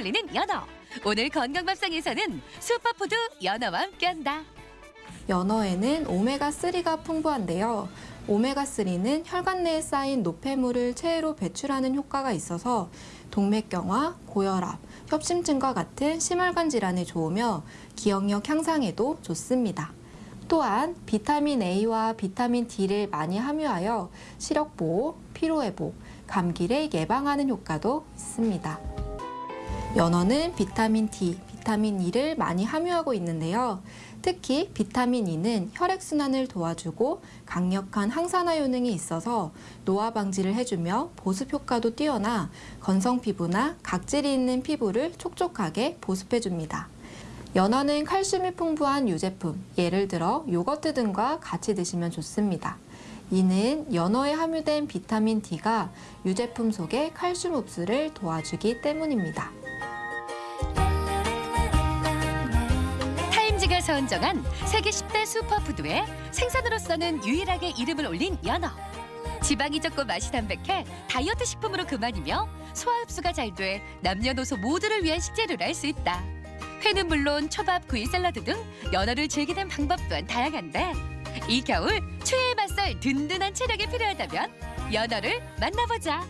살리는 연어. 오늘 건강밥상에서는 슈퍼푸드 연어와 함께한다. 연어에는 오메가3가 풍부한데요. 오메가3는 혈관 내에 쌓인 노폐물을 체외로 배출하는 효과가 있어서 동맥경화, 고혈압, 협심증과 같은 심혈관 질환에 좋으며 기억력 향상에도 좋습니다. 또한 비타민 A와 비타민 D를 많이 함유하여 시력 보호, 피로 회복, 감기를 예방하는 효과도 있습니다. 연어는 비타민 D, 비타민 E를 많이 함유하고 있는데요. 특히 비타민 E는 혈액순환을 도와주고 강력한 항산화 효능이 있어서 노화 방지를 해주며 보습 효과도 뛰어나 건성 피부나 각질이 있는 피부를 촉촉하게 보습해줍니다. 연어는 칼슘이 풍부한 유제품, 예를 들어 요거트 등과 같이 드시면 좋습니다. 이는 연어에 함유된 비타민 D가 유제품 속의 칼슘 흡수를 도와주기 때문입니다. 타임지가 선정한 세계 10대 슈퍼푸드에 생선으로서는 유일하게 이름을 올린 연어. 지방이 적고 맛이 담백해 다이어트 식품으로 그만이며 소화 흡수가 잘 돼 남녀노소 모두를 위한 식재료를 할 수 있다. 회는 물론 초밥, 구이, 샐러드 등 연어를 즐기는 방법 또한 다양한데 이 겨울 추위에 맞설 든든한 체력이 필요하다면 연어를 만나보자.